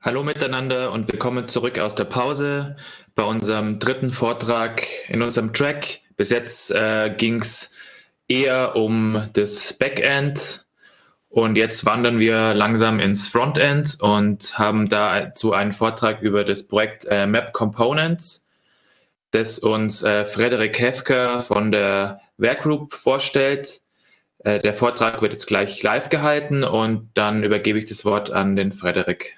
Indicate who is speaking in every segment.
Speaker 1: Hallo miteinander und willkommen zurück aus der Pause bei unserem dritten Vortrag in unserem Track. Bis jetzt äh, ging es eher um das Backend und jetzt wandern wir langsam ins Frontend und haben dazu einen Vortrag über das Projekt äh, Map Components, das uns äh, Frederik Hefker von der Werkgroup vorstellt. Äh, der Vortrag wird jetzt gleich live gehalten und dann übergebe ich das Wort an den Frederik.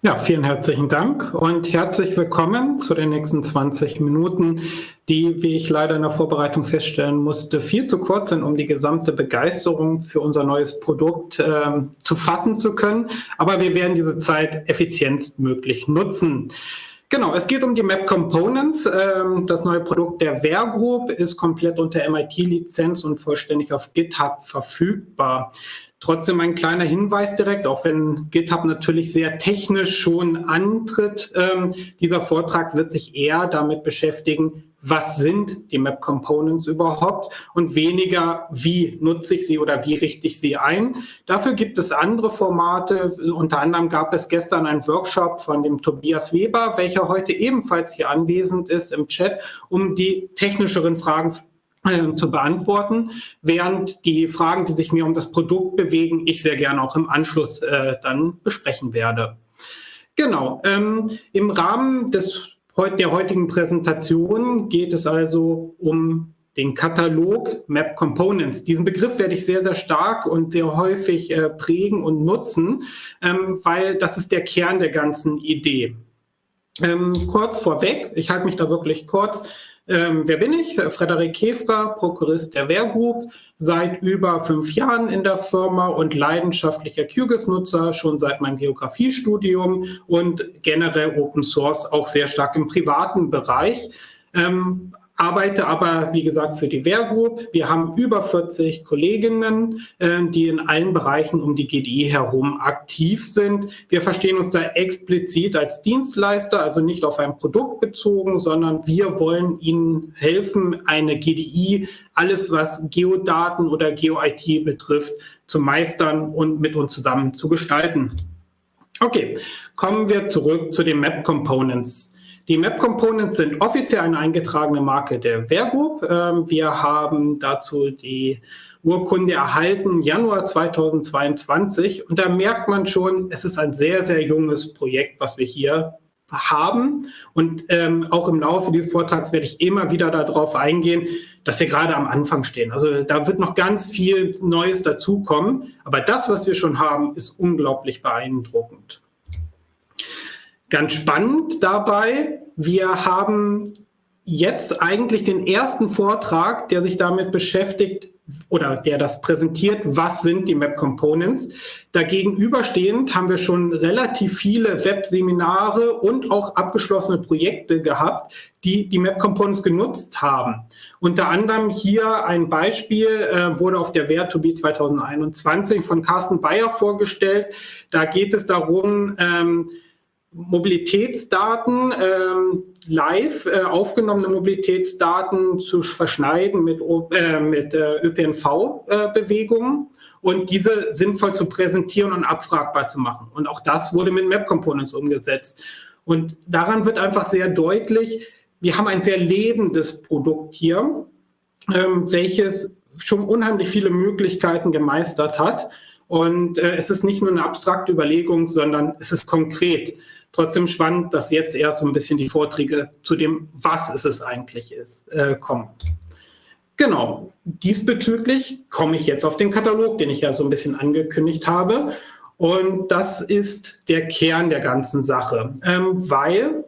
Speaker 2: Ja, vielen herzlichen Dank und herzlich willkommen zu den nächsten 20 Minuten, die, wie ich leider in der Vorbereitung feststellen musste, viel zu kurz sind, um die gesamte Begeisterung für unser neues Produkt äh, zu fassen zu können. Aber wir werden diese Zeit effizientstmöglich nutzen. Genau, es geht um die Map Components. Ähm, das neue Produkt der Ware Group ist komplett unter MIT-Lizenz und vollständig auf GitHub verfügbar. Trotzdem ein kleiner Hinweis direkt, auch wenn GitHub natürlich sehr technisch schon antritt. Ähm, dieser Vortrag wird sich eher damit beschäftigen, was sind die Map Components überhaupt und weniger, wie nutze ich sie oder wie richte ich sie ein. Dafür gibt es andere Formate. Unter anderem gab es gestern einen Workshop von dem Tobias Weber, welcher heute ebenfalls hier anwesend ist im Chat, um die technischeren Fragen äh, zu beantworten, während die Fragen, die sich mir um das Produkt bewegen, ich sehr gerne auch im Anschluss äh, dann besprechen werde. Genau, ähm, im Rahmen des, der heutigen Präsentation geht es also um den Katalog Map Components. Diesen Begriff werde ich sehr, sehr stark und sehr häufig äh, prägen und nutzen, ähm, weil das ist der Kern der ganzen Idee. Ähm, kurz vorweg, ich halte mich da wirklich kurz, ähm, wer bin ich? Frederik Kefra, Prokurist der Wehrgroup, seit über fünf Jahren in der Firma und leidenschaftlicher QGIS-Nutzer schon seit meinem Geografiestudium und generell Open Source auch sehr stark im privaten Bereich. Ähm, arbeite aber, wie gesagt, für die Wehrgroup. Wir haben über 40 Kolleginnen, äh, die in allen Bereichen um die GDI herum aktiv sind. Wir verstehen uns da explizit als Dienstleister, also nicht auf ein Produkt bezogen, sondern wir wollen Ihnen helfen, eine GDI, alles was Geodaten oder GeoIT betrifft, zu meistern und mit uns zusammen zu gestalten. Okay, kommen wir zurück zu den Map Components. Die Map Components sind offiziell eine eingetragene Marke der Wehrgroup. Ähm, wir haben dazu die Urkunde erhalten, Januar 2022. Und da merkt man schon, es ist ein sehr, sehr junges Projekt, was wir hier haben. Und ähm, auch im Laufe dieses Vortrags werde ich immer wieder darauf eingehen, dass wir gerade am Anfang stehen. Also da wird noch ganz viel Neues dazukommen. Aber das, was wir schon haben, ist unglaublich beeindruckend. Ganz spannend dabei, wir haben jetzt eigentlich den ersten Vortrag, der sich damit beschäftigt oder der das präsentiert, was sind die Map Components. Dagegenüberstehend haben wir schon relativ viele Webseminare und auch abgeschlossene Projekte gehabt, die die Map Components genutzt haben. Unter anderem hier ein Beispiel äh, wurde auf der Ware2B 2021 von Carsten Bayer vorgestellt. Da geht es darum, ähm, Mobilitätsdaten ähm, live, äh, aufgenommene Mobilitätsdaten zu verschneiden mit, äh, mit äh, ÖPNV-Bewegungen und diese sinnvoll zu präsentieren und abfragbar zu machen. Und auch das wurde mit Map Components umgesetzt. Und daran wird einfach sehr deutlich, wir haben ein sehr lebendes Produkt hier, ähm, welches schon unheimlich viele Möglichkeiten gemeistert hat. Und äh, es ist nicht nur eine abstrakte Überlegung, sondern es ist konkret. Trotzdem spannend, dass jetzt erst so ein bisschen die Vorträge zu dem, was ist es eigentlich ist, äh, kommen. Genau, diesbezüglich komme ich jetzt auf den Katalog, den ich ja so ein bisschen angekündigt habe. Und das ist der Kern der ganzen Sache, ähm, weil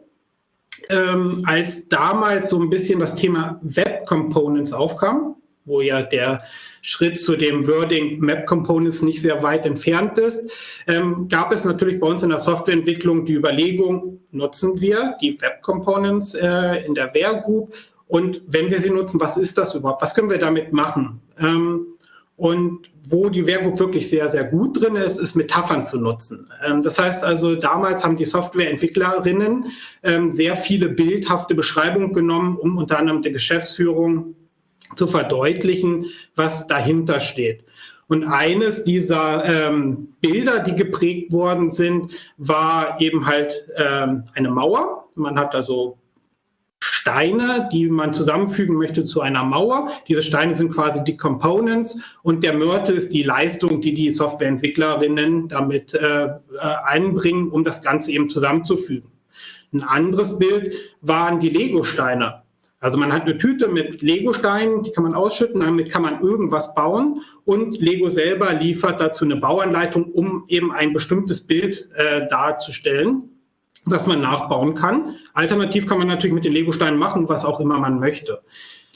Speaker 2: ähm, als damals so ein bisschen das Thema Web Components aufkam, wo ja der Schritt zu dem Wording Map Components nicht sehr weit entfernt ist, ähm, gab es natürlich bei uns in der Softwareentwicklung die Überlegung, nutzen wir die Web Components äh, in der Ware Group und wenn wir sie nutzen, was ist das überhaupt? Was können wir damit machen? Ähm, und wo die Ware Group wirklich sehr, sehr gut drin ist, ist Metaphern zu nutzen. Ähm, das heißt also, damals haben die Softwareentwicklerinnen ähm, sehr viele bildhafte Beschreibungen genommen, um unter anderem der Geschäftsführung zu verdeutlichen, was dahinter steht. Und eines dieser ähm, Bilder, die geprägt worden sind, war eben halt ähm, eine Mauer. Man hat also Steine, die man zusammenfügen möchte zu einer Mauer. Diese Steine sind quasi die Components und der Mörtel ist die Leistung, die die Softwareentwicklerinnen damit äh, äh, einbringen, um das Ganze eben zusammenzufügen. Ein anderes Bild waren die Lego-Steine. Also man hat eine Tüte mit Lego-Steinen, die kann man ausschütten, damit kann man irgendwas bauen und Lego selber liefert dazu eine Bauanleitung, um eben ein bestimmtes Bild äh, darzustellen was man nachbauen kann. Alternativ kann man natürlich mit den Lego-Steinen machen, was auch immer man möchte.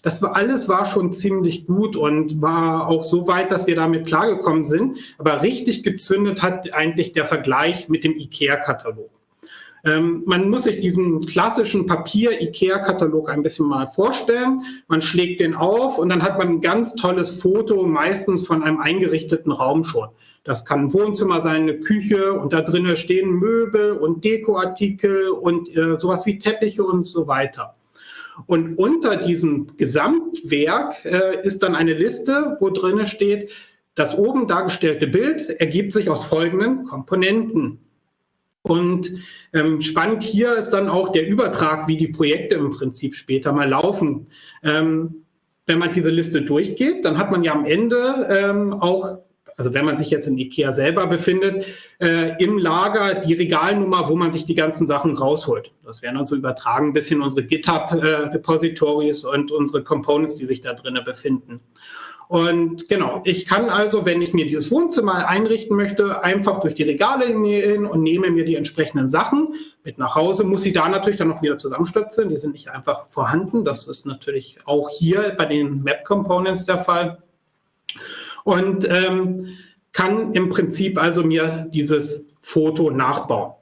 Speaker 2: Das war, alles war schon ziemlich gut und war auch so weit, dass wir damit klargekommen sind. Aber richtig gezündet hat eigentlich der Vergleich mit dem IKEA-Katalog. Ähm, man muss sich diesen klassischen Papier-IKEA-Katalog ein bisschen mal vorstellen. Man schlägt den auf und dann hat man ein ganz tolles Foto, meistens von einem eingerichteten Raum schon. Das kann ein Wohnzimmer sein, eine Küche und da drinnen stehen Möbel und Dekoartikel und äh, sowas wie Teppiche und so weiter. Und unter diesem Gesamtwerk äh, ist dann eine Liste, wo drinnen steht, das oben dargestellte Bild ergibt sich aus folgenden Komponenten. Und ähm, spannend hier ist dann auch der Übertrag, wie die Projekte im Prinzip später mal laufen. Ähm, wenn man diese Liste durchgeht, dann hat man ja am Ende ähm, auch, also wenn man sich jetzt in IKEA selber befindet, äh, im Lager die Regalnummer, wo man sich die ganzen Sachen rausholt. Das wären dann so übertragen ein bisschen unsere GitHub-Repositories äh, und unsere Components, die sich da drinnen befinden. Und genau, ich kann also, wenn ich mir dieses Wohnzimmer einrichten möchte, einfach durch die Regale gehen und nehme mir die entsprechenden Sachen mit nach Hause, muss sie da natürlich dann noch wieder zusammenstöpseln. Die sind nicht einfach vorhanden. Das ist natürlich auch hier bei den Map Components der Fall. Und ähm, kann im Prinzip also mir dieses Foto nachbauen.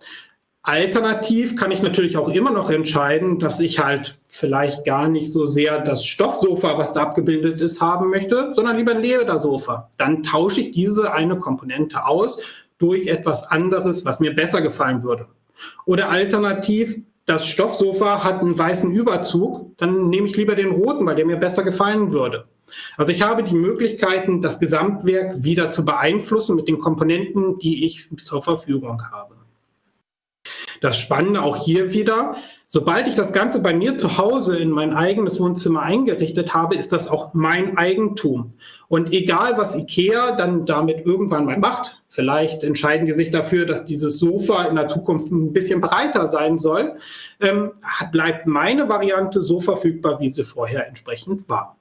Speaker 2: Alternativ kann ich natürlich auch immer noch entscheiden, dass ich halt vielleicht gar nicht so sehr das Stoffsofa, was da abgebildet ist, haben möchte, sondern lieber ein Ledersofa. Dann tausche ich diese eine Komponente aus durch etwas anderes, was mir besser gefallen würde. Oder alternativ, das Stoffsofa hat einen weißen Überzug, dann nehme ich lieber den roten, weil der mir besser gefallen würde. Also ich habe die Möglichkeiten, das Gesamtwerk wieder zu beeinflussen mit den Komponenten, die ich zur Verfügung habe. Das Spannende auch hier wieder, sobald ich das Ganze bei mir zu Hause in mein eigenes Wohnzimmer eingerichtet habe, ist das auch mein Eigentum. Und egal, was IKEA dann damit irgendwann mal macht, vielleicht entscheiden die sich dafür, dass dieses Sofa in der Zukunft ein bisschen breiter sein soll, ähm, bleibt meine Variante so verfügbar, wie sie vorher entsprechend war.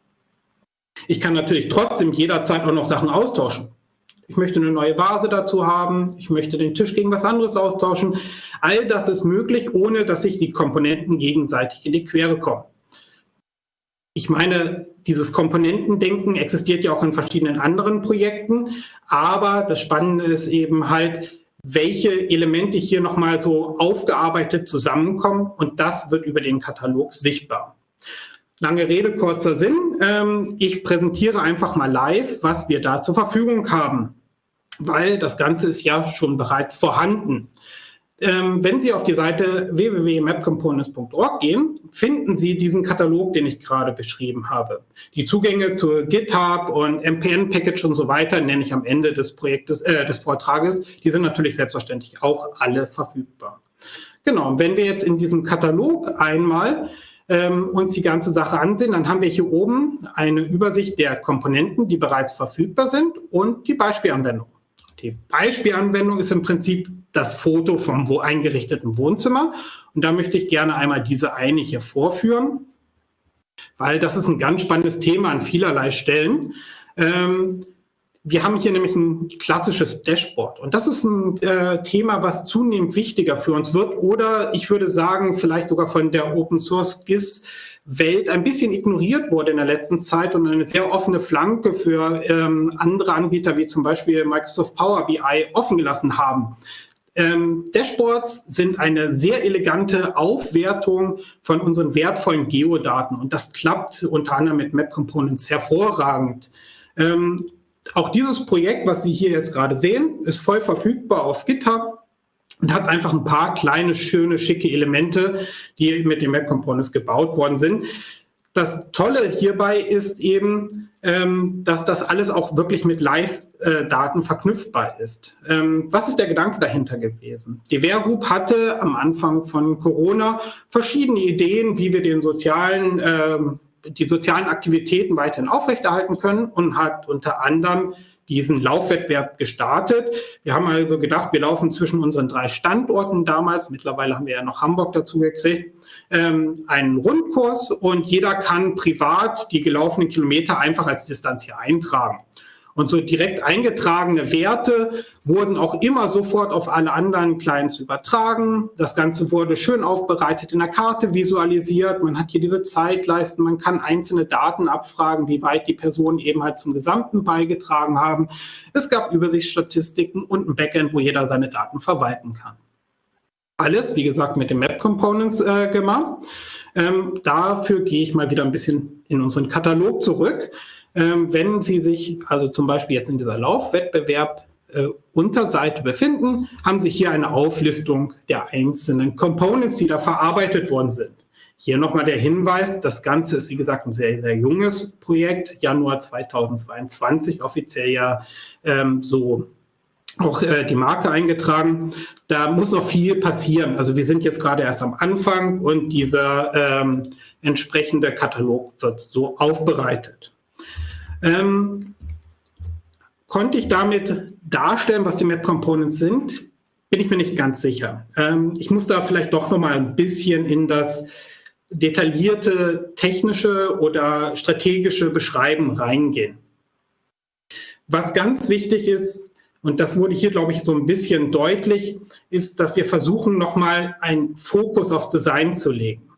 Speaker 2: Ich kann natürlich trotzdem jederzeit auch noch Sachen austauschen. Ich möchte eine neue Vase dazu haben. Ich möchte den Tisch gegen was anderes austauschen. All das ist möglich, ohne dass sich die Komponenten gegenseitig in die Quere kommen. Ich meine, dieses Komponentendenken existiert ja auch in verschiedenen anderen Projekten, aber das Spannende ist eben halt, welche Elemente hier nochmal so aufgearbeitet zusammenkommen und das wird über den Katalog sichtbar. Lange Rede, kurzer Sinn. Ähm, ich präsentiere einfach mal live, was wir da zur Verfügung haben weil das Ganze ist ja schon bereits vorhanden. Ähm, wenn Sie auf die Seite www.mapcomponents.org gehen, finden Sie diesen Katalog, den ich gerade beschrieben habe. Die Zugänge zu GitHub und MPN-Package und so weiter nenne ich am Ende des Projektes, äh, des Vortrages. Die sind natürlich selbstverständlich auch alle verfügbar. Genau, wenn wir jetzt in diesem Katalog einmal ähm, uns die ganze Sache ansehen, dann haben wir hier oben eine Übersicht der Komponenten, die bereits verfügbar sind und die Beispielanwendung. Die Beispielanwendung ist im Prinzip das Foto vom eingerichteten Wohnzimmer. Und da möchte ich gerne einmal diese eine hier vorführen, weil das ist ein ganz spannendes Thema an vielerlei Stellen. Ähm, wir haben hier nämlich ein klassisches Dashboard und das ist ein äh, Thema, was zunehmend wichtiger für uns wird oder ich würde sagen, vielleicht sogar von der Open Source GIS Welt ein bisschen ignoriert wurde in der letzten Zeit und eine sehr offene Flanke für ähm, andere Anbieter wie zum Beispiel Microsoft Power BI offen gelassen haben. Ähm, Dashboards sind eine sehr elegante Aufwertung von unseren wertvollen Geodaten und das klappt unter anderem mit Map Components hervorragend. Ähm, auch dieses Projekt, was Sie hier jetzt gerade sehen, ist voll verfügbar auf GitHub und hat einfach ein paar kleine, schöne, schicke Elemente, die mit den Map Components gebaut worden sind. Das Tolle hierbei ist eben, ähm, dass das alles auch wirklich mit Live-Daten verknüpfbar ist. Ähm, was ist der Gedanke dahinter gewesen? Die Wehr hatte am Anfang von Corona verschiedene Ideen, wie wir den sozialen, äh, die sozialen Aktivitäten weiterhin aufrechterhalten können und hat unter anderem diesen Laufwettbewerb gestartet. Wir haben also gedacht, wir laufen zwischen unseren drei Standorten damals, mittlerweile haben wir ja noch Hamburg dazu gekriegt, ähm, einen Rundkurs und jeder kann privat die gelaufenen Kilometer einfach als Distanz hier eintragen. Und so direkt eingetragene Werte wurden auch immer sofort auf alle anderen Clients übertragen. Das Ganze wurde schön aufbereitet in der Karte visualisiert. Man hat hier diese Zeitleisten. Man kann einzelne Daten abfragen, wie weit die Personen eben halt zum Gesamten beigetragen haben. Es gab Übersichtsstatistiken und ein Backend, wo jeder seine Daten verwalten kann. Alles, wie gesagt, mit den Map Components äh, gemacht. Ähm, dafür gehe ich mal wieder ein bisschen in unseren Katalog zurück. Ähm, wenn Sie sich also zum Beispiel jetzt in dieser Laufwettbewerb äh, Unterseite befinden, haben Sie hier eine Auflistung der einzelnen Components, die da verarbeitet worden sind. Hier nochmal der Hinweis, das Ganze ist wie gesagt ein sehr, sehr junges Projekt, Januar 2022 offiziell ja ähm, so auch äh, die Marke eingetragen. Da muss noch viel passieren. Also wir sind jetzt gerade erst am Anfang und dieser ähm, entsprechende Katalog wird so aufbereitet. Ähm, konnte ich damit darstellen, was die Map Components sind? Bin ich mir nicht ganz sicher. Ähm, ich muss da vielleicht doch noch mal ein bisschen in das detaillierte technische oder strategische Beschreiben reingehen. Was ganz wichtig ist, und das wurde hier, glaube ich, so ein bisschen deutlich, ist, dass wir versuchen, nochmal einen Fokus aufs Design zu legen.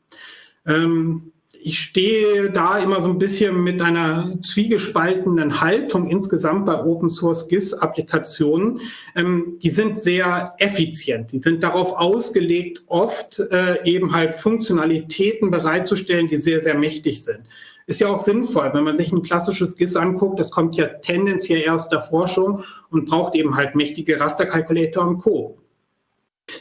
Speaker 2: Ähm, ich stehe da immer so ein bisschen mit einer zwiegespaltenen Haltung insgesamt bei Open Source GIS-Applikationen. Ähm, die sind sehr effizient. Die sind darauf ausgelegt, oft äh, eben halt Funktionalitäten bereitzustellen, die sehr, sehr mächtig sind. Ist ja auch sinnvoll, wenn man sich ein klassisches GIS anguckt, das kommt ja tendenziell aus der Forschung und braucht eben halt mächtige Rasterkalkulator und Co.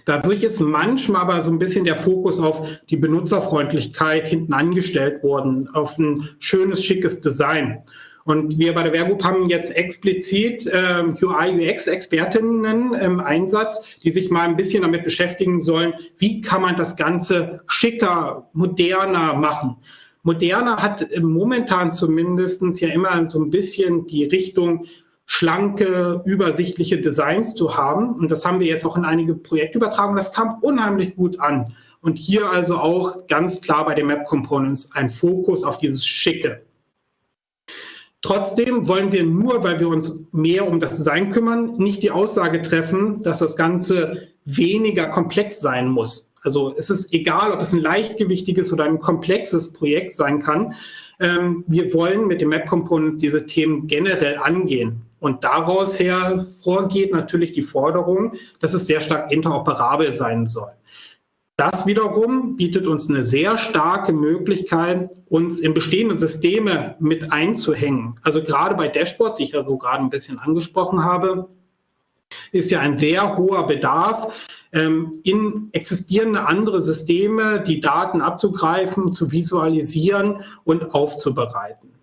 Speaker 2: Dadurch ist manchmal aber so ein bisschen der Fokus auf die Benutzerfreundlichkeit hinten angestellt worden, auf ein schönes, schickes Design. Und wir bei der Wehrgroup haben jetzt explizit äh, UI-UX-Expertinnen im Einsatz, die sich mal ein bisschen damit beschäftigen sollen, wie kann man das Ganze schicker, moderner machen. Moderner hat momentan zumindest ja immer so ein bisschen die Richtung, schlanke, übersichtliche Designs zu haben. Und das haben wir jetzt auch in einige Projekte übertragen. Das kam unheimlich gut an. Und hier also auch ganz klar bei den Map Components ein Fokus auf dieses Schicke. Trotzdem wollen wir nur, weil wir uns mehr um das Design kümmern, nicht die Aussage treffen, dass das Ganze weniger komplex sein muss. Also es ist egal, ob es ein leichtgewichtiges oder ein komplexes Projekt sein kann. Ähm, wir wollen mit den Map Components diese Themen generell angehen. Und daraus hervorgeht natürlich die Forderung, dass es sehr stark interoperabel sein soll. Das wiederum bietet uns eine sehr starke Möglichkeit, uns in bestehende Systeme mit einzuhängen. Also gerade bei Dashboards, die ich ja so gerade ein bisschen angesprochen habe, ist ja ein sehr hoher Bedarf, ähm, in existierende andere Systeme die Daten abzugreifen, zu visualisieren und aufzubereiten.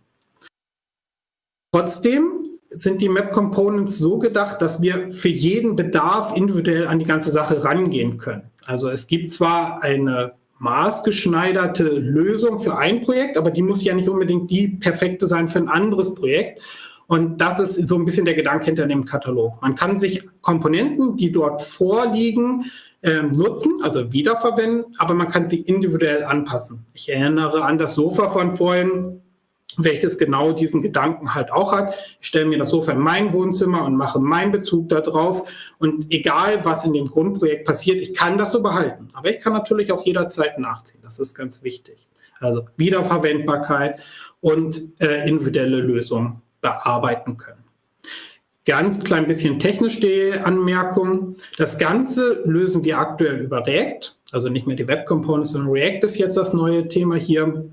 Speaker 2: Trotzdem sind die Map Components so gedacht, dass wir für jeden Bedarf individuell an die ganze Sache rangehen können. Also es gibt zwar eine maßgeschneiderte Lösung für ein Projekt, aber die muss ja nicht unbedingt die perfekte sein für ein anderes Projekt. Und das ist so ein bisschen der Gedanke hinter dem Katalog. Man kann sich Komponenten, die dort vorliegen, äh, nutzen, also wiederverwenden, aber man kann sie individuell anpassen. Ich erinnere an das Sofa von vorhin welches genau diesen Gedanken halt auch hat. Ich stelle mir das Sofa in mein Wohnzimmer und mache meinen Bezug darauf. Und egal, was in dem Grundprojekt passiert, ich kann das so behalten. Aber ich kann natürlich auch jederzeit nachziehen. Das ist ganz wichtig. Also Wiederverwendbarkeit und äh, individuelle Lösungen bearbeiten können. Ganz klein bisschen technisch die Anmerkung. Das Ganze lösen wir aktuell über React, also nicht mehr die Web Components, sondern React ist jetzt das neue Thema hier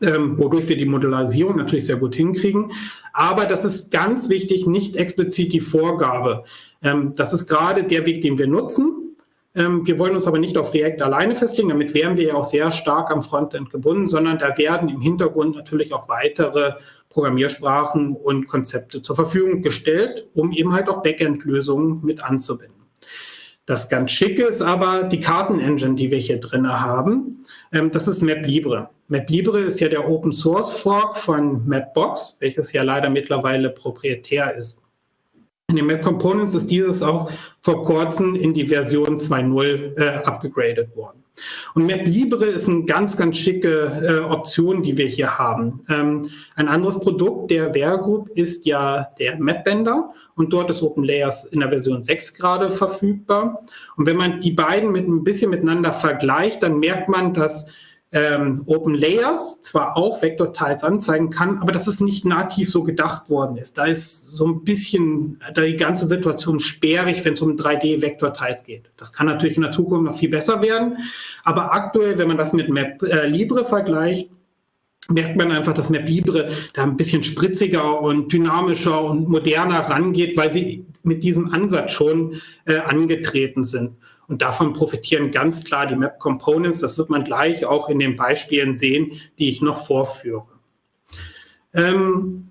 Speaker 2: ähm, wodurch wir die Modellisierung natürlich sehr gut hinkriegen. Aber das ist ganz wichtig, nicht explizit die Vorgabe. Ähm, das ist gerade der Weg, den wir nutzen. Ähm, wir wollen uns aber nicht auf React alleine festlegen, damit wären wir ja auch sehr stark am Frontend gebunden, sondern da werden im Hintergrund natürlich auch weitere Programmiersprachen und Konzepte zur Verfügung gestellt, um eben halt auch Backend-Lösungen mit anzubinden. Das ganz Schicke ist aber die Kartenengine, die wir hier drin haben. Ähm, das ist MapLibre. MapLibre ist ja der Open Source Fork von Mapbox, welches ja leider mittlerweile proprietär ist. In den Map Components ist dieses auch vor kurzem in die Version 2.0 äh, abgegradet worden. Und MapLibre ist eine ganz, ganz schicke äh, Option, die wir hier haben. Ähm, ein anderes Produkt der Ware Group ist ja der MapBender und dort ist OpenLayers in der Version 6 gerade verfügbar. Und wenn man die beiden mit ein bisschen miteinander vergleicht, dann merkt man, dass ähm, Open Layers zwar auch Vektorteils anzeigen kann, aber dass es nicht nativ so gedacht worden ist. Da ist so ein bisschen da die ganze Situation sperrig, wenn es um 3D-Vektorteils geht. Das kann natürlich in der Zukunft noch viel besser werden, aber aktuell, wenn man das mit Map äh, Libre vergleicht, merkt man einfach, dass Map Libre da ein bisschen spritziger und dynamischer und moderner rangeht, weil sie mit diesem Ansatz schon äh, angetreten sind. Und davon profitieren ganz klar die Map Components. Das wird man gleich auch in den Beispielen sehen, die ich noch vorführe. Ähm,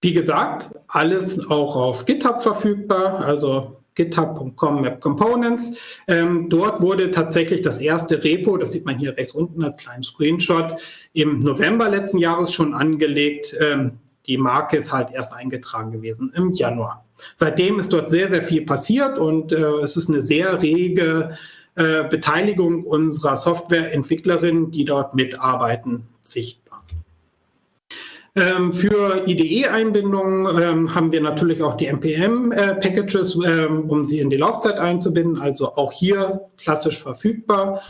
Speaker 2: wie gesagt, alles auch auf GitHub verfügbar, also github.com Map Components. Ähm, dort wurde tatsächlich das erste Repo, das sieht man hier rechts unten als kleinen Screenshot, im November letzten Jahres schon angelegt. Ähm, die Marke ist halt erst eingetragen gewesen im Januar. Seitdem ist dort sehr, sehr viel passiert und äh, es ist eine sehr rege äh, Beteiligung unserer Softwareentwicklerinnen, die dort mitarbeiten, sichtbar. Ähm, für IDE-Einbindungen ähm, haben wir natürlich auch die NPM-Packages, äh, ähm, um sie in die Laufzeit einzubinden, also auch hier klassisch verfügbar.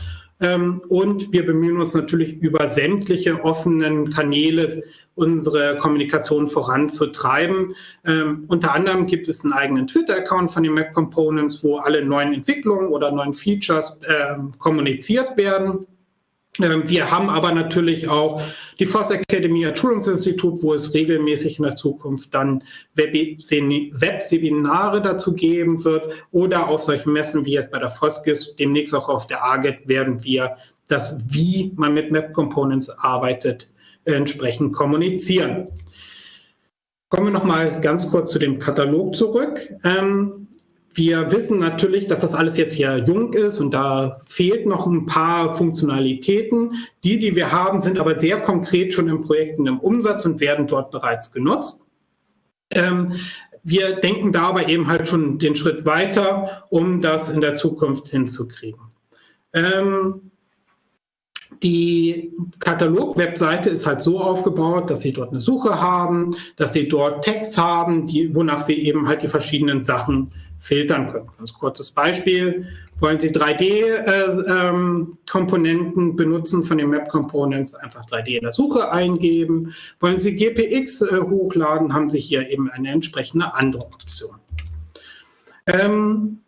Speaker 2: Ähm, und wir bemühen uns natürlich über sämtliche offenen Kanäle unsere Kommunikation voranzutreiben. Ähm, unter anderem gibt es einen eigenen Twitter-Account von den Map Components, wo alle neuen Entwicklungen oder neuen Features äh, kommuniziert werden. Ähm, wir haben aber natürlich auch die Voss Academy als Schulungsinstitut, wo es regelmäßig in der Zukunft dann Webseminare dazu geben wird oder auf solchen Messen wie jetzt bei der Foskis, demnächst auch auf der AGET werden wir das, wie man mit Map Components arbeitet, entsprechend kommunizieren. Kommen wir noch mal ganz kurz zu dem Katalog zurück. Ähm, wir wissen natürlich, dass das alles jetzt hier jung ist und da fehlt noch ein paar Funktionalitäten. Die, die wir haben, sind aber sehr konkret schon in Projekten im Umsatz und werden dort bereits genutzt. Ähm, wir denken dabei eben halt schon den Schritt weiter, um das in der Zukunft hinzukriegen. Ähm, die Katalog-Webseite ist halt so aufgebaut, dass Sie dort eine Suche haben, dass Sie dort Text haben, die, wonach Sie eben halt die verschiedenen Sachen filtern können. Ganz kurzes Beispiel. Wollen Sie 3D-Komponenten äh, ähm, benutzen von den Map Components, einfach 3D in der Suche eingeben. Wollen Sie GPX äh, hochladen, haben Sie hier eben eine entsprechende andere Option. Ähm,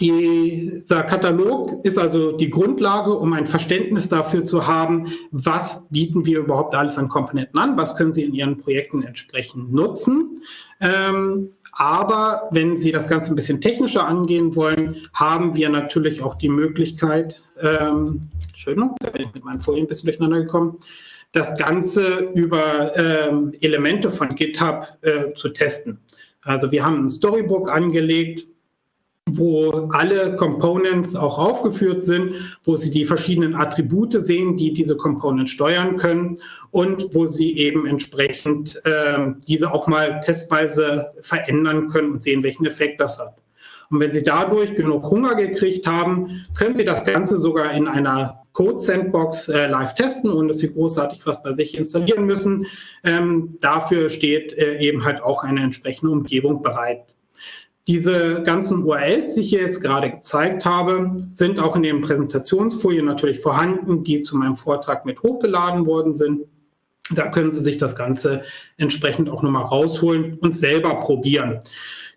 Speaker 2: dieser Katalog ist also die Grundlage, um ein Verständnis dafür zu haben, was bieten wir überhaupt alles an Komponenten an, was können Sie in Ihren Projekten entsprechend nutzen. Ähm, aber wenn Sie das Ganze ein bisschen technischer angehen wollen, haben wir natürlich auch die Möglichkeit, ähm, Entschuldigung, da bin ich mit meinen Folien ein bisschen durcheinander gekommen, das Ganze über ähm, Elemente von GitHub äh, zu testen. Also wir haben ein Storybook angelegt, wo alle Components auch aufgeführt sind, wo Sie die verschiedenen Attribute sehen, die diese Components steuern können und wo Sie eben entsprechend äh, diese auch mal testweise verändern können und sehen, welchen Effekt das hat. Und wenn Sie dadurch genug Hunger gekriegt haben, können Sie das Ganze sogar in einer Code-Sandbox äh, live testen, ohne dass Sie großartig was bei sich installieren müssen. Ähm, dafür steht äh, eben halt auch eine entsprechende Umgebung bereit. Diese ganzen URLs, die ich hier jetzt gerade gezeigt habe, sind auch in den Präsentationsfolien natürlich vorhanden, die zu meinem Vortrag mit hochgeladen worden sind. Da können Sie sich das Ganze entsprechend auch nochmal rausholen und selber probieren.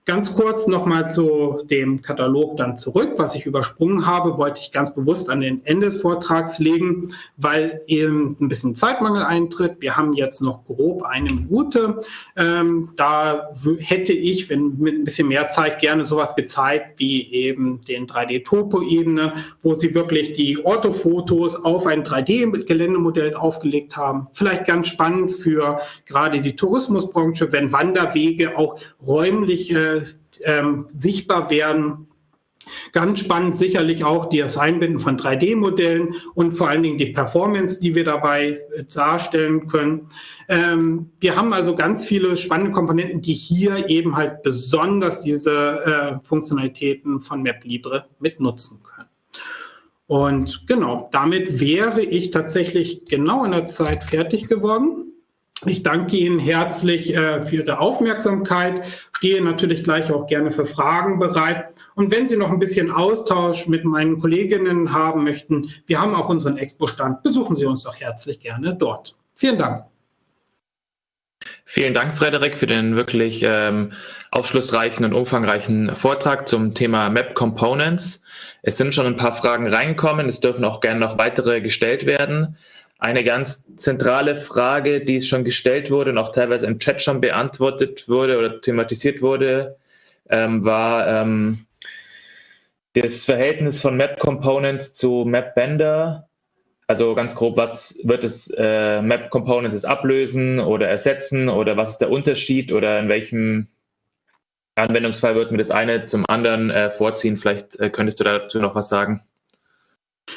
Speaker 2: Ganz kurz nochmal zu dem Katalog dann zurück. Was ich übersprungen habe, wollte ich ganz bewusst an den Ende des Vortrags legen, weil eben ein bisschen Zeitmangel eintritt. Wir haben jetzt noch grob eine Minute. Ähm, da hätte ich, wenn mit ein bisschen mehr Zeit, gerne sowas gezeigt wie eben den 3D-Topo-Ebene, wo Sie wirklich die Orthofotos auf ein 3D-Geländemodell aufgelegt haben. Vielleicht ganz spannend für gerade die Tourismusbranche, wenn Wanderwege auch räumlich äh, ähm, sichtbar werden. Ganz spannend sicherlich auch das Einbinden von 3D-Modellen und vor allen Dingen die Performance, die wir dabei äh, darstellen können. Ähm, wir haben also ganz viele spannende Komponenten, die hier eben halt besonders diese äh, Funktionalitäten von MapLibre mit nutzen können. Und genau, damit wäre ich tatsächlich genau in der Zeit fertig geworden. Ich danke Ihnen herzlich äh, für Ihre Aufmerksamkeit, stehe natürlich gleich auch gerne für Fragen bereit. Und wenn Sie noch ein bisschen Austausch mit meinen Kolleginnen haben möchten, wir haben auch unseren Expo-Stand. Besuchen Sie uns doch herzlich gerne dort. Vielen Dank.
Speaker 1: Vielen Dank, Frederik, für den wirklich ähm, aufschlussreichen und umfangreichen Vortrag zum Thema Map Components. Es sind schon ein paar Fragen reinkommen. Es dürfen auch gerne noch weitere gestellt werden. Eine ganz zentrale Frage, die schon gestellt wurde und auch teilweise im Chat schon beantwortet wurde oder thematisiert wurde, ähm, war ähm, das Verhältnis von Map Components zu Map Bender. Also ganz grob, was wird es äh, Map Components ablösen oder ersetzen oder was ist der Unterschied oder in welchem Anwendungsfall wird mir das eine zum anderen äh, vorziehen? Vielleicht äh, könntest du dazu noch was sagen.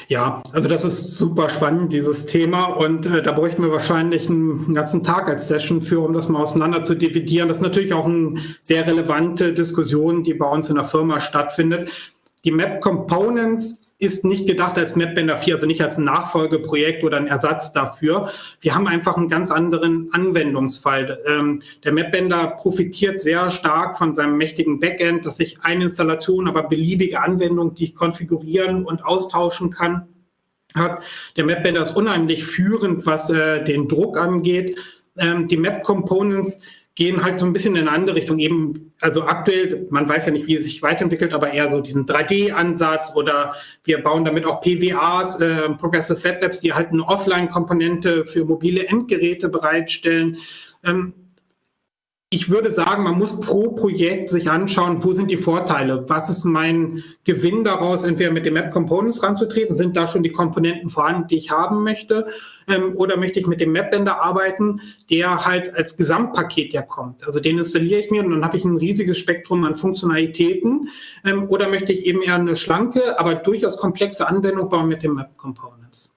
Speaker 2: Ja, also das ist super spannend, dieses Thema. Und äh, da bräuchten wir wahrscheinlich einen ganzen Tag als Session für, um das mal auseinander zu dividieren. Das ist natürlich auch eine sehr relevante Diskussion, die bei uns in der Firma stattfindet. Die Map Components ist nicht gedacht als MapBender 4, also nicht als Nachfolgeprojekt oder ein Ersatz dafür. Wir haben einfach einen ganz anderen Anwendungsfall. Ähm, der MapBender profitiert sehr stark von seinem mächtigen Backend, dass ich eine Installation, aber beliebige Anwendung, die ich konfigurieren und austauschen kann, hat. Der MapBender ist unheimlich führend, was äh, den Druck angeht. Ähm, die Map Components gehen halt so ein bisschen in eine andere Richtung. Eben, also aktuell, man weiß ja nicht, wie es sich weiterentwickelt, aber eher so diesen 3D-Ansatz oder wir bauen damit auch PWAs, äh, Progressive Web Apps, die halt eine Offline-Komponente für mobile Endgeräte bereitstellen. Ähm, ich würde sagen, man muss pro Projekt sich anschauen, wo sind die Vorteile? Was ist mein Gewinn daraus, entweder mit den Map Components ranzutreten? Sind da schon die Komponenten vorhanden, die ich haben möchte? Ähm, oder möchte ich mit dem Mapbender arbeiten, der halt als Gesamtpaket ja kommt? Also den installiere ich mir und dann habe ich ein riesiges Spektrum an Funktionalitäten. Ähm, oder möchte ich eben eher eine schlanke, aber durchaus komplexe Anwendung bauen mit den Map Components?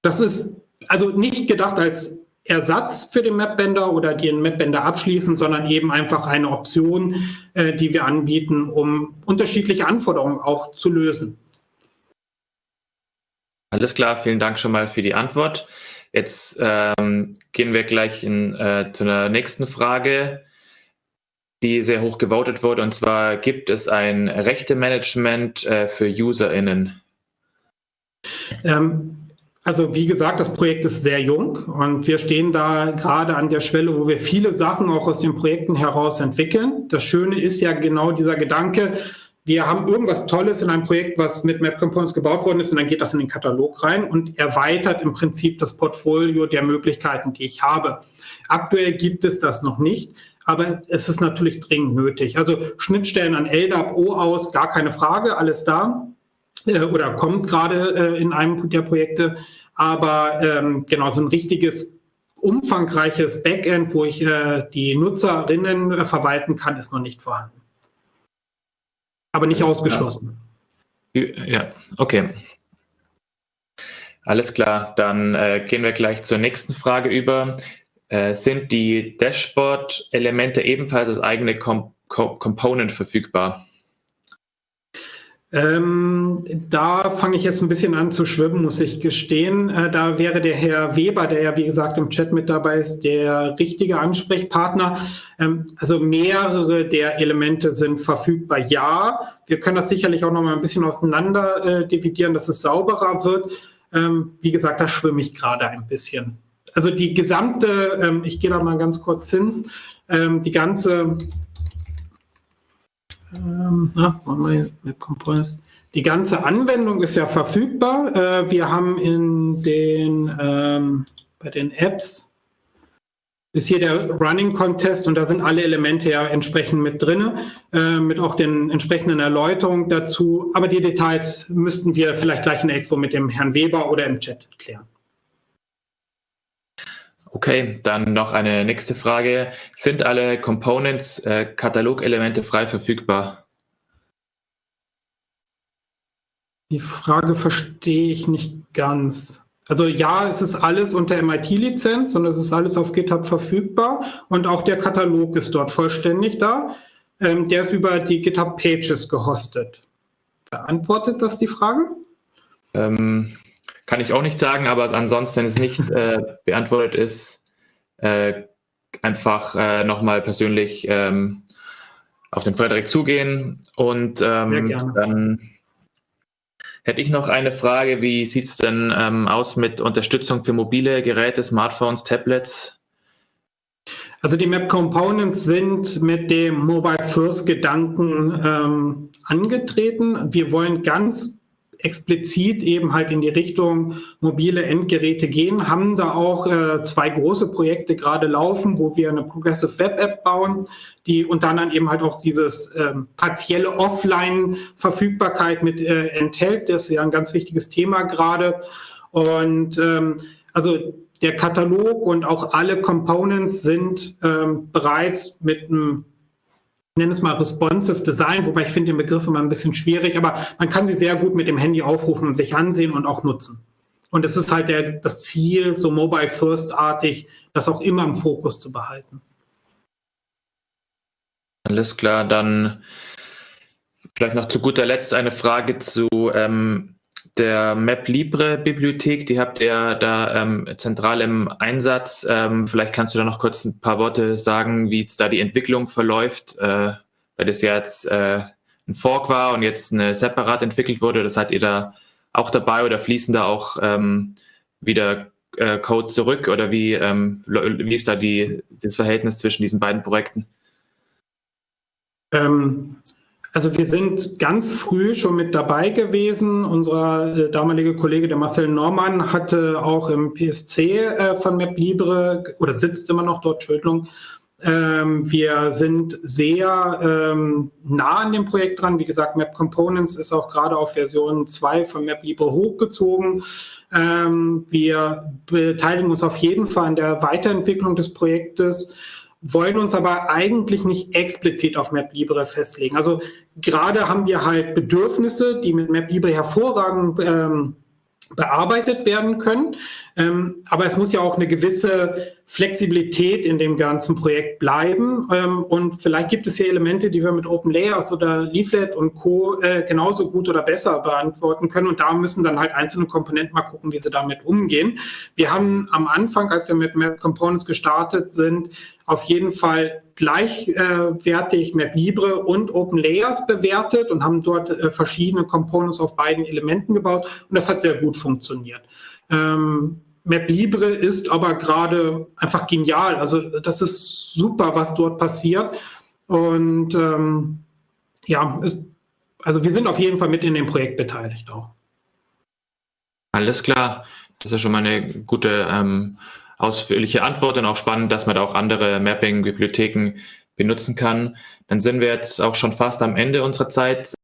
Speaker 2: Das ist also nicht gedacht als Ersatz für den Mapbender oder den Mapbender abschließen, sondern eben einfach eine Option, äh, die wir anbieten, um unterschiedliche Anforderungen auch zu lösen.
Speaker 1: Alles klar, vielen Dank schon mal für die Antwort. Jetzt ähm, gehen wir gleich in, äh, zu einer nächsten Frage, die sehr hoch gewotet wurde. Und zwar gibt es ein Rechte-Management äh, für UserInnen?
Speaker 2: Ähm, also wie gesagt, das Projekt ist sehr jung und wir stehen da gerade an der Schwelle, wo wir viele Sachen auch aus den Projekten heraus entwickeln. Das Schöne ist ja genau dieser Gedanke, wir haben irgendwas Tolles in einem Projekt, was mit Map Components gebaut worden ist und dann geht das in den Katalog rein und erweitert im Prinzip das Portfolio der Möglichkeiten, die ich habe. Aktuell gibt es das noch nicht, aber es ist natürlich dringend nötig. Also Schnittstellen an LDAP, O aus, gar keine Frage, alles da äh, oder kommt gerade äh, in einem der Projekte. Aber ähm, genau, so ein richtiges umfangreiches Backend, wo ich äh, die Nutzerinnen äh, verwalten kann, ist noch nicht vorhanden. Aber nicht ausgeschlossen.
Speaker 1: Ja, okay. Alles klar, dann äh, gehen wir gleich zur nächsten Frage über. Sind die Dashboard-Elemente ebenfalls als eigene Com Com Component verfügbar?
Speaker 2: Ähm, da fange ich jetzt ein bisschen an zu schwimmen, muss ich gestehen. Äh, da wäre der Herr Weber, der ja wie gesagt im Chat mit dabei ist, der richtige Ansprechpartner. Ähm, also mehrere der Elemente sind verfügbar. Ja, wir können das sicherlich auch noch mal ein bisschen auseinander äh, dividieren, dass es sauberer wird. Ähm, wie gesagt, da schwimme ich gerade ein bisschen. Also die gesamte, ähm, ich gehe da mal ganz kurz hin, ähm, die ganze ähm, na, Map Components. Die ganze Anwendung ist ja verfügbar. Äh, wir haben in den, ähm, bei den Apps ist hier der Running Contest und da sind alle Elemente ja entsprechend mit drin, äh, mit auch den entsprechenden Erläuterungen dazu. Aber die Details müssten wir vielleicht gleich in der Expo mit dem Herrn Weber oder im Chat klären.
Speaker 1: Okay, dann noch eine nächste Frage. Sind alle Components, äh, Katalogelemente frei verfügbar?
Speaker 2: Die Frage verstehe ich nicht ganz. Also ja, es ist alles unter MIT-Lizenz und es ist alles auf GitHub verfügbar und auch der Katalog ist dort vollständig da. Ähm, der ist über die GitHub Pages gehostet. Beantwortet das die Frage?
Speaker 1: Ähm, kann ich auch nicht sagen, aber ansonsten, wenn es nicht äh, beantwortet ist, äh, einfach äh, nochmal persönlich ähm, auf den Frederik zugehen und ähm, dann Hätte ich noch eine Frage, wie sieht es denn ähm, aus mit Unterstützung für mobile Geräte, Smartphones, Tablets?
Speaker 2: Also die Map Components sind mit dem Mobile First Gedanken ähm, angetreten. Wir wollen ganz explizit eben halt in die Richtung mobile Endgeräte gehen, haben da auch äh, zwei große Projekte gerade laufen, wo wir eine Progressive Web App bauen, die unter anderem eben halt auch dieses ähm, partielle Offline-Verfügbarkeit mit äh, enthält. Das ist ja ein ganz wichtiges Thema gerade. Und ähm, also der Katalog und auch alle Components sind ähm, bereits mit einem nenne es mal responsive Design, wobei ich finde den Begriff immer ein bisschen schwierig, aber man kann sie sehr gut mit dem Handy aufrufen und sich ansehen und auch nutzen. Und es ist halt der, das Ziel, so mobile first-artig, das auch immer im Fokus zu behalten.
Speaker 1: Alles klar, dann vielleicht noch zu guter Letzt eine Frage zu ähm, der MapLibre-Bibliothek. Die habt ihr da ähm, zentral im Einsatz. Ähm, vielleicht kannst du da noch kurz ein paar Worte sagen, wie jetzt da die Entwicklung verläuft, äh, weil das ja jetzt äh, ein Fork war und jetzt eine separat entwickelt wurde. Das seid ihr da auch dabei oder fließen da auch ähm, wieder äh, Code zurück oder wie, ähm, wie ist da die, das Verhältnis zwischen diesen beiden Projekten?
Speaker 2: Ähm, also wir sind ganz früh schon mit dabei gewesen. Unser äh, damaliger Kollege, der Marcel Normann, hatte auch im PSC äh, von MapLibre oder sitzt immer noch dort, Entschuldigung. Ähm, wir sind sehr ähm, nah an dem Projekt dran. Wie gesagt, Map Components ist auch gerade auf Version 2 von MapLibre hochgezogen. Ähm, wir beteiligen uns auf jeden Fall an der Weiterentwicklung des Projektes wollen uns aber eigentlich nicht explizit auf MapLibre festlegen. Also gerade haben wir halt Bedürfnisse, die mit MapLibre hervorragend ähm, bearbeitet werden können. Ähm, aber es muss ja auch eine gewisse Flexibilität in dem ganzen Projekt bleiben. Ähm, und vielleicht gibt es hier Elemente, die wir mit Open Layers oder Leaflet und Co. Äh, genauso gut oder besser beantworten können. Und da müssen dann halt einzelne Komponenten mal gucken, wie sie damit umgehen. Wir haben am Anfang, als wir mit Map Components gestartet sind, auf jeden Fall gleichwertig äh, MapLibre und Open Layers bewertet und haben dort äh, verschiedene Components auf beiden Elementen gebaut. Und das hat sehr gut funktioniert. Ähm, MapLibre ist aber gerade einfach genial. Also das ist super, was dort passiert. Und ähm, ja, ist, also wir sind auf jeden Fall mit in dem Projekt beteiligt auch.
Speaker 1: Alles klar. Das ist schon mal eine gute ähm, ausführliche Antwort und auch spannend, dass man da auch andere Mapping-Bibliotheken benutzen kann. Dann sind wir jetzt auch schon fast am Ende unserer Zeit.